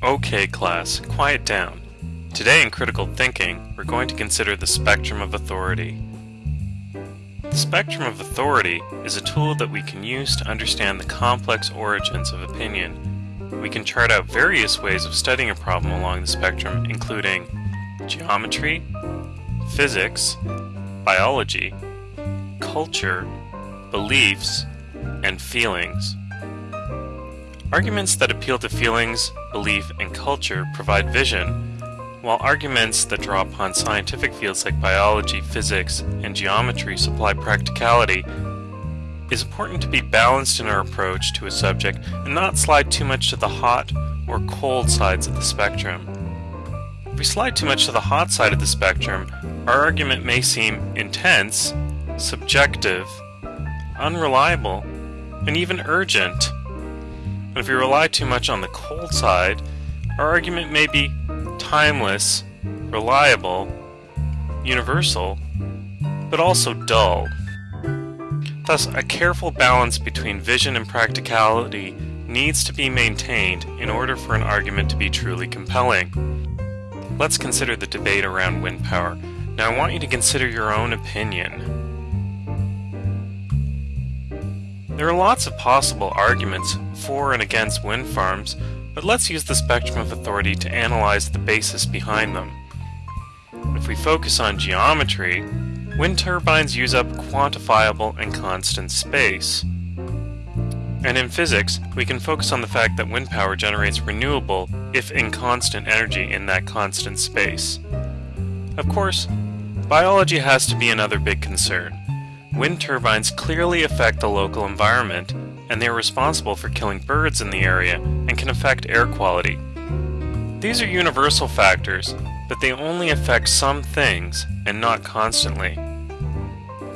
Okay class, quiet down. Today in critical thinking, we're going to consider the spectrum of authority. The spectrum of authority is a tool that we can use to understand the complex origins of opinion. We can chart out various ways of studying a problem along the spectrum including geometry, physics, biology, culture, beliefs, and feelings. Arguments that appeal to feelings, belief, and culture provide vision, while arguments that draw upon scientific fields like biology, physics, and geometry supply practicality. It is important to be balanced in our approach to a subject and not slide too much to the hot or cold sides of the spectrum. If we slide too much to the hot side of the spectrum, our argument may seem intense, subjective, unreliable, and even urgent. But if we rely too much on the cold side, our argument may be timeless, reliable, universal, but also dull. Thus, a careful balance between vision and practicality needs to be maintained in order for an argument to be truly compelling. Let's consider the debate around wind power. Now I want you to consider your own opinion. There are lots of possible arguments for and against wind farms, but let's use the spectrum of authority to analyze the basis behind them. If we focus on geometry, wind turbines use up quantifiable and constant space. And in physics, we can focus on the fact that wind power generates renewable, if inconstant energy in that constant space. Of course, biology has to be another big concern. Wind turbines clearly affect the local environment, and they are responsible for killing birds in the area and can affect air quality. These are universal factors, but they only affect some things and not constantly.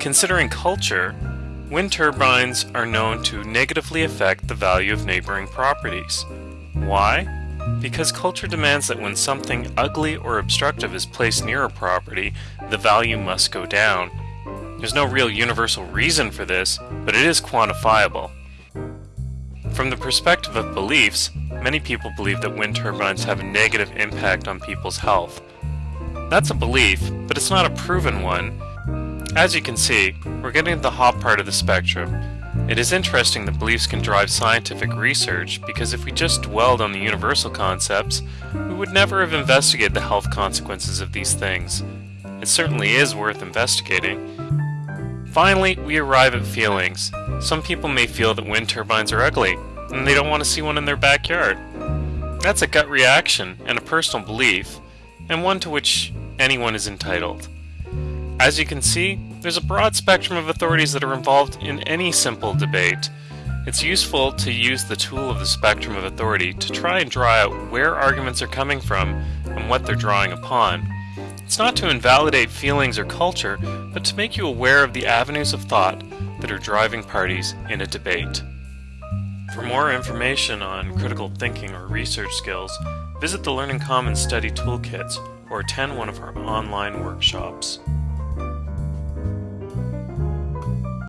Considering culture, wind turbines are known to negatively affect the value of neighboring properties. Why? Because culture demands that when something ugly or obstructive is placed near a property, the value must go down. There's no real universal reason for this, but it is quantifiable. From the perspective of beliefs, many people believe that wind turbines have a negative impact on people's health. That's a belief, but it's not a proven one. As you can see, we're getting to the hot part of the spectrum. It is interesting that beliefs can drive scientific research because if we just dwelled on the universal concepts, we would never have investigated the health consequences of these things. It certainly is worth investigating, Finally, we arrive at feelings. Some people may feel that wind turbines are ugly, and they don't want to see one in their backyard. That's a gut reaction and a personal belief, and one to which anyone is entitled. As you can see, there's a broad spectrum of authorities that are involved in any simple debate. It's useful to use the tool of the spectrum of authority to try and draw out where arguments are coming from and what they're drawing upon. It's not to invalidate feelings or culture, but to make you aware of the avenues of thought that are driving parties in a debate. For more information on critical thinking or research skills, visit the Learning Commons Study Toolkits or attend one of our online workshops.